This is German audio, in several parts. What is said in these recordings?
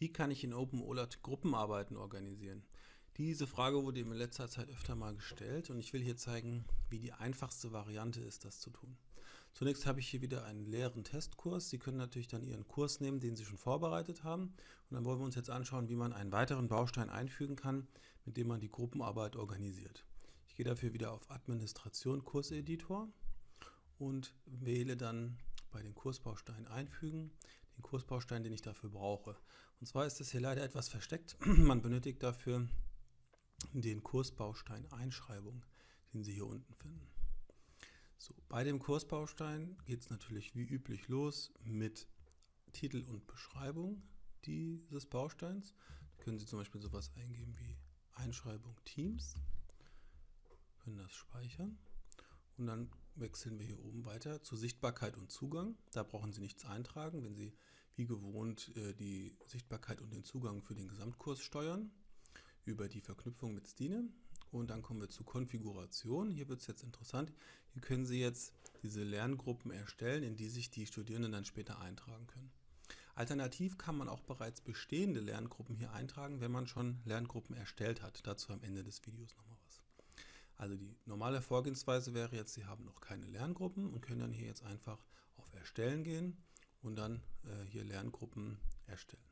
Wie kann ich in OpenOLAT Gruppenarbeiten organisieren? Diese Frage wurde mir in letzter Zeit öfter mal gestellt und ich will hier zeigen, wie die einfachste Variante ist, das zu tun. Zunächst habe ich hier wieder einen leeren Testkurs. Sie können natürlich dann Ihren Kurs nehmen, den Sie schon vorbereitet haben. Und dann wollen wir uns jetzt anschauen, wie man einen weiteren Baustein einfügen kann, mit dem man die Gruppenarbeit organisiert. Ich gehe dafür wieder auf Administration Kurseditor und wähle dann bei den Kursbausteinen einfügen den Kursbaustein, den ich dafür brauche. Und zwar ist das hier leider etwas versteckt. Man benötigt dafür den Kursbaustein Einschreibung, den Sie hier unten finden. So, bei dem Kursbaustein geht es natürlich wie üblich los mit Titel und Beschreibung dieses Bausteins. Da können Sie zum Beispiel sowas eingeben wie Einschreibung Teams, können das speichern und dann wechseln wir hier oben weiter zu Sichtbarkeit und Zugang. Da brauchen Sie nichts eintragen, wenn Sie wie gewohnt äh, die Sichtbarkeit und den Zugang für den Gesamtkurs steuern über die Verknüpfung mit Stine. Und dann kommen wir zu Konfiguration. Hier wird es jetzt interessant. Hier können Sie jetzt diese Lerngruppen erstellen, in die sich die Studierenden dann später eintragen können. Alternativ kann man auch bereits bestehende Lerngruppen hier eintragen, wenn man schon Lerngruppen erstellt hat. Dazu am Ende des Videos nochmal was. Also die normale Vorgehensweise wäre jetzt, Sie haben noch keine Lerngruppen und können dann hier jetzt einfach auf Erstellen gehen und dann äh, hier Lerngruppen erstellen.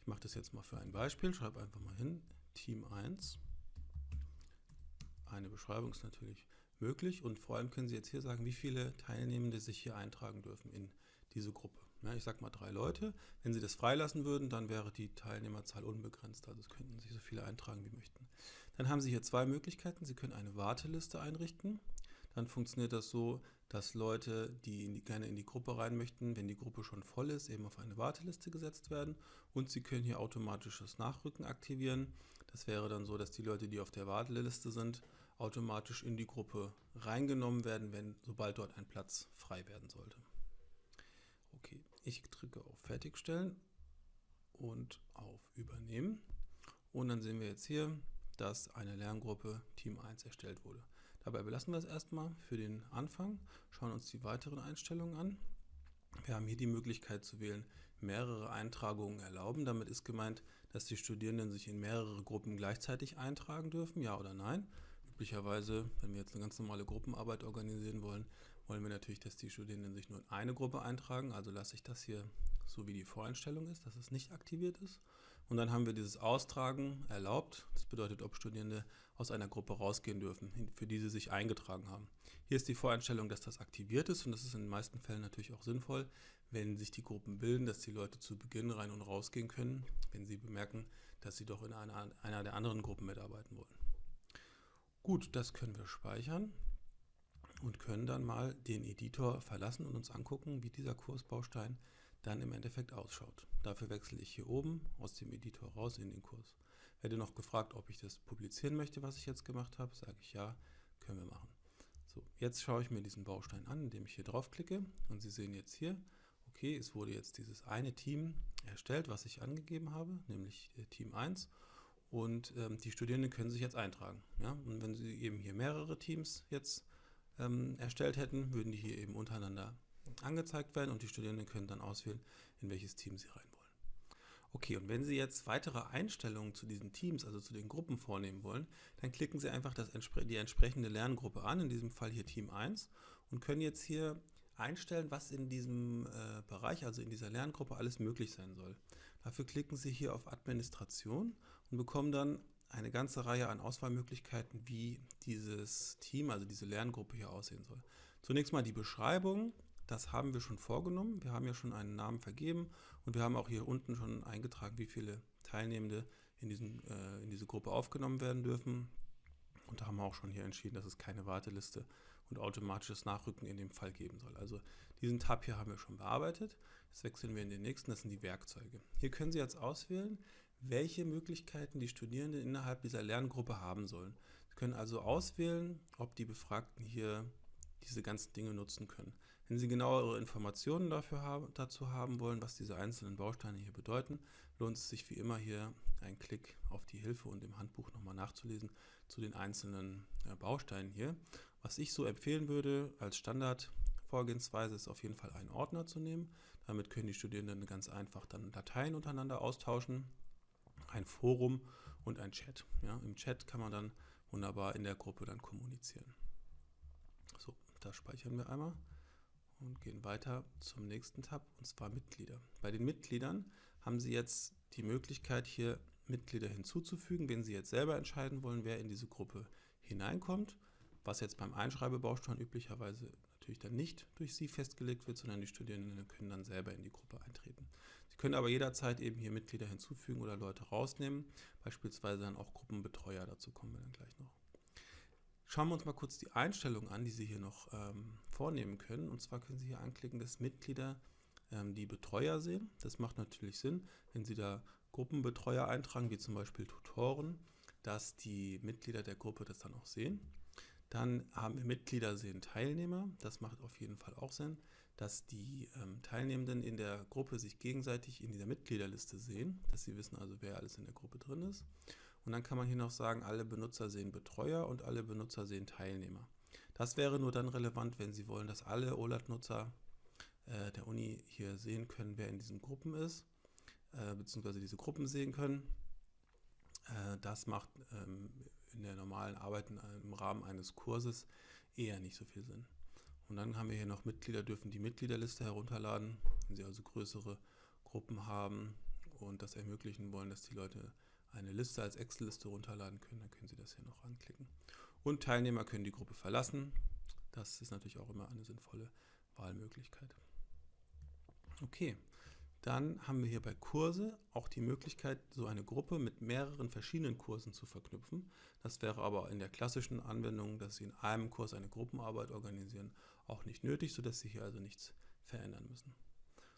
Ich mache das jetzt mal für ein Beispiel, schreibe einfach mal hin, Team 1. Eine Beschreibung ist natürlich möglich und vor allem können Sie jetzt hier sagen, wie viele Teilnehmende sich hier eintragen dürfen in diese Gruppe. Ja, ich sage mal drei Leute. Wenn Sie das freilassen würden, dann wäre die Teilnehmerzahl unbegrenzt. Also es könnten sich so viele eintragen, wie möchten. Dann haben Sie hier zwei Möglichkeiten. Sie können eine Warteliste einrichten. Dann funktioniert das so, dass Leute, die, in die gerne in die Gruppe rein möchten, wenn die Gruppe schon voll ist, eben auf eine Warteliste gesetzt werden. Und Sie können hier automatisches Nachrücken aktivieren. Das wäre dann so, dass die Leute, die auf der Warteliste sind, automatisch in die Gruppe reingenommen werden, wenn sobald dort ein Platz frei werden sollte. Okay, ich drücke auf Fertigstellen und auf Übernehmen. Und dann sehen wir jetzt hier, dass eine Lerngruppe Team 1 erstellt wurde. Dabei belassen wir es erstmal für den Anfang, schauen uns die weiteren Einstellungen an. Wir haben hier die Möglichkeit zu wählen, mehrere Eintragungen erlauben. Damit ist gemeint, dass die Studierenden sich in mehrere Gruppen gleichzeitig eintragen dürfen, ja oder nein. Üblicherweise, wenn wir jetzt eine ganz normale Gruppenarbeit organisieren wollen, wollen wir natürlich, dass die Studierenden sich nur in eine Gruppe eintragen. Also lasse ich das hier so wie die Voreinstellung ist, dass es nicht aktiviert ist. Und dann haben wir dieses Austragen erlaubt. Das bedeutet, ob Studierende aus einer Gruppe rausgehen dürfen, für die sie sich eingetragen haben. Hier ist die Voreinstellung, dass das aktiviert ist und das ist in den meisten Fällen natürlich auch sinnvoll, wenn sich die Gruppen bilden, dass die Leute zu Beginn rein und rausgehen können, wenn sie bemerken, dass sie doch in einer, einer der anderen Gruppen mitarbeiten wollen. Gut, das können wir speichern und können dann mal den Editor verlassen und uns angucken, wie dieser Kursbaustein dann im Endeffekt ausschaut. Dafür wechsle ich hier oben aus dem Editor raus in den Kurs. Werde noch gefragt, ob ich das publizieren möchte, was ich jetzt gemacht habe. Sage ich ja, können wir machen. So, jetzt schaue ich mir diesen Baustein an, indem ich hier draufklicke und Sie sehen jetzt hier, okay, es wurde jetzt dieses eine Team erstellt, was ich angegeben habe, nämlich Team 1 und ähm, die Studierenden können sich jetzt eintragen. Ja? Und wenn Sie eben hier mehrere Teams jetzt ähm, erstellt hätten, würden die hier eben untereinander angezeigt werden und die Studierenden können dann auswählen, in welches Team sie rein wollen. Okay, und wenn Sie jetzt weitere Einstellungen zu diesen Teams, also zu den Gruppen vornehmen wollen, dann klicken Sie einfach das, die entsprechende Lerngruppe an, in diesem Fall hier Team 1 und können jetzt hier einstellen, was in diesem äh, Bereich, also in dieser Lerngruppe alles möglich sein soll. Dafür klicken Sie hier auf Administration und bekommen dann eine ganze Reihe an Auswahlmöglichkeiten, wie dieses Team, also diese Lerngruppe hier aussehen soll. Zunächst mal die Beschreibung, das haben wir schon vorgenommen. Wir haben ja schon einen Namen vergeben und wir haben auch hier unten schon eingetragen, wie viele Teilnehmende in, diesen, äh, in diese Gruppe aufgenommen werden dürfen. Und da haben wir auch schon hier entschieden, dass es keine Warteliste und automatisches Nachrücken in dem Fall geben soll. Also diesen Tab hier haben wir schon bearbeitet. Jetzt wechseln wir in den nächsten, das sind die Werkzeuge. Hier können Sie jetzt auswählen, welche Möglichkeiten die Studierenden innerhalb dieser Lerngruppe haben sollen. Sie können also auswählen, ob die Befragten hier diese ganzen Dinge nutzen können. Wenn Sie genauere Informationen dafür haben, dazu haben wollen, was diese einzelnen Bausteine hier bedeuten, lohnt es sich wie immer hier einen Klick auf die Hilfe und im Handbuch nochmal nachzulesen zu den einzelnen äh, Bausteinen hier. Was ich so empfehlen würde als Standard Vorgehensweise ist auf jeden Fall einen Ordner zu nehmen. Damit können die Studierenden ganz einfach dann Dateien untereinander austauschen, ein Forum und ein Chat. Ja, Im Chat kann man dann wunderbar in der Gruppe dann kommunizieren. So, da speichern wir einmal und gehen weiter zum nächsten Tab und zwar Mitglieder. Bei den Mitgliedern haben Sie jetzt die Möglichkeit hier Mitglieder hinzuzufügen, wenn Sie jetzt selber entscheiden wollen, wer in diese Gruppe hineinkommt, was jetzt beim Einschreibebaustein üblicherweise natürlich dann nicht durch Sie festgelegt wird, sondern die Studierenden können dann selber in die Gruppe eintreten. Sie können aber jederzeit eben hier Mitglieder hinzufügen oder Leute rausnehmen, beispielsweise dann auch Gruppenbetreuer, dazu kommen wir dann gleich noch. Schauen wir uns mal kurz die Einstellungen an, die Sie hier noch ähm, vornehmen können. Und zwar können Sie hier anklicken, dass Mitglieder ähm, die Betreuer sehen. Das macht natürlich Sinn, wenn Sie da Gruppenbetreuer eintragen, wie zum Beispiel Tutoren, dass die Mitglieder der Gruppe das dann auch sehen. Dann haben wir Mitglieder sehen Teilnehmer. Das macht auf jeden Fall auch Sinn, dass die ähm, Teilnehmenden in der Gruppe sich gegenseitig in dieser Mitgliederliste sehen, dass sie wissen also, wer alles in der Gruppe drin ist. Und dann kann man hier noch sagen, alle Benutzer sehen Betreuer und alle Benutzer sehen Teilnehmer. Das wäre nur dann relevant, wenn Sie wollen, dass alle OLAT-Nutzer äh, der Uni hier sehen können, wer in diesen Gruppen ist, äh, beziehungsweise diese Gruppen sehen können. Äh, das macht ähm, in der normalen Arbeit im Rahmen eines Kurses eher nicht so viel Sinn. Und dann haben wir hier noch Mitglieder, dürfen die Mitgliederliste herunterladen, wenn sie also größere Gruppen haben und das ermöglichen wollen, dass die Leute eine Liste als Excel-Liste runterladen können, dann können Sie das hier noch anklicken. Und Teilnehmer können die Gruppe verlassen. Das ist natürlich auch immer eine sinnvolle Wahlmöglichkeit. Okay, dann haben wir hier bei Kurse auch die Möglichkeit, so eine Gruppe mit mehreren verschiedenen Kursen zu verknüpfen. Das wäre aber in der klassischen Anwendung, dass Sie in einem Kurs eine Gruppenarbeit organisieren, auch nicht nötig, sodass Sie hier also nichts verändern müssen.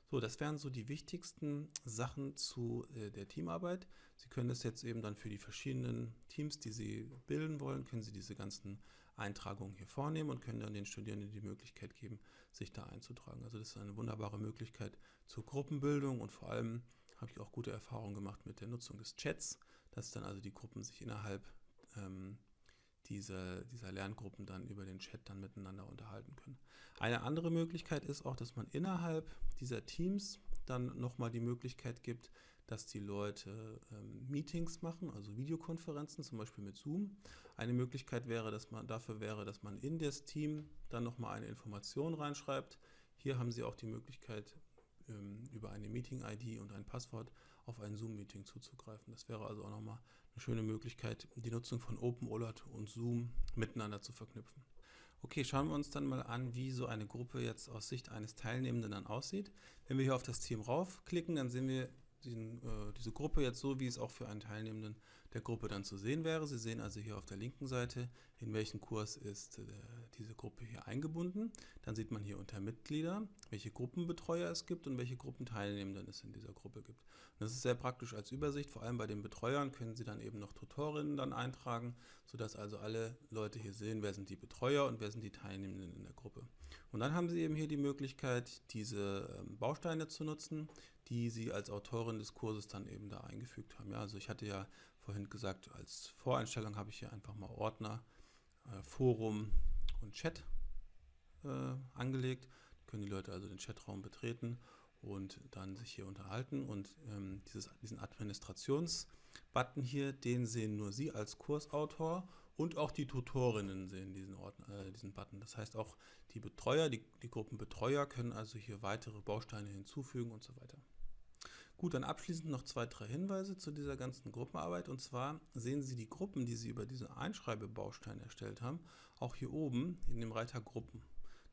So, das wären so die wichtigsten Sachen zu äh, der Teamarbeit. Sie können das jetzt eben dann für die verschiedenen Teams, die Sie bilden wollen, können Sie diese ganzen Eintragungen hier vornehmen und können dann den Studierenden die Möglichkeit geben, sich da einzutragen. Also das ist eine wunderbare Möglichkeit zur Gruppenbildung und vor allem habe ich auch gute Erfahrungen gemacht mit der Nutzung des Chats, dass dann also die Gruppen sich innerhalb ähm, diese, dieser Lerngruppen dann über den Chat dann miteinander unterhalten können. Eine andere Möglichkeit ist auch, dass man innerhalb dieser Teams dann nochmal die Möglichkeit gibt, dass die Leute ähm, Meetings machen, also Videokonferenzen, zum Beispiel mit Zoom. Eine Möglichkeit wäre, dass man dafür wäre, dass man in das Team dann nochmal eine Information reinschreibt. Hier haben Sie auch die Möglichkeit, über eine Meeting-ID und ein Passwort auf ein Zoom-Meeting zuzugreifen. Das wäre also auch nochmal eine schöne Möglichkeit, die Nutzung von OpenOLAT und Zoom miteinander zu verknüpfen. Okay, schauen wir uns dann mal an, wie so eine Gruppe jetzt aus Sicht eines Teilnehmenden dann aussieht. Wenn wir hier auf das Team raufklicken, dann sehen wir diesen, äh, diese Gruppe jetzt so, wie es auch für einen Teilnehmenden der Gruppe dann zu sehen wäre. Sie sehen also hier auf der linken Seite, in welchen Kurs ist äh, diese Gruppe hier eingebunden. Dann sieht man hier unter Mitglieder, welche Gruppenbetreuer es gibt und welche Gruppenteilnehmenden es in dieser Gruppe gibt. Und das ist sehr praktisch als Übersicht, vor allem bei den Betreuern können Sie dann eben noch Tutorinnen dann eintragen, sodass also alle Leute hier sehen, wer sind die Betreuer und wer sind die Teilnehmenden in der Gruppe. Und dann haben Sie eben hier die Möglichkeit, diese ähm, Bausteine zu nutzen, die Sie als Autorin des Kurses dann eben da eingefügt haben. Ja, also ich hatte ja vorhin gesagt, als Voreinstellung habe ich hier einfach mal Ordner, äh, Forum und Chat äh, angelegt. Da können die Leute also den Chatraum betreten und dann sich hier unterhalten. Und ähm, dieses, diesen Administrations-Button hier, den sehen nur Sie als Kursautor und auch die Tutorinnen sehen diesen, Ordner, äh, diesen Button. Das heißt auch die Betreuer, die, die Gruppenbetreuer können also hier weitere Bausteine hinzufügen und so weiter. Gut, dann abschließend noch zwei, drei Hinweise zu dieser ganzen Gruppenarbeit. Und zwar sehen Sie die Gruppen, die Sie über diese Einschreibebausteine erstellt haben, auch hier oben in dem Reiter Gruppen.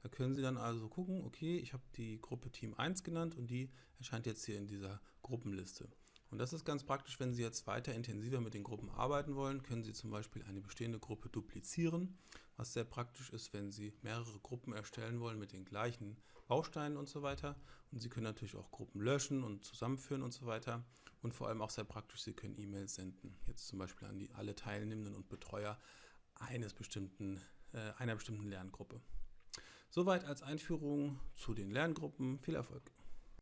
Da können Sie dann also gucken, okay, ich habe die Gruppe Team 1 genannt und die erscheint jetzt hier in dieser Gruppenliste. Und das ist ganz praktisch, wenn Sie jetzt weiter intensiver mit den Gruppen arbeiten wollen, können Sie zum Beispiel eine bestehende Gruppe duplizieren, was sehr praktisch ist, wenn Sie mehrere Gruppen erstellen wollen mit den gleichen Bausteinen und so weiter. Und Sie können natürlich auch Gruppen löschen und zusammenführen und so weiter. Und vor allem auch sehr praktisch, Sie können E-Mails senden, jetzt zum Beispiel an die, alle Teilnehmenden und Betreuer eines bestimmten, äh, einer bestimmten Lerngruppe. Soweit als Einführung zu den Lerngruppen. Viel Erfolg!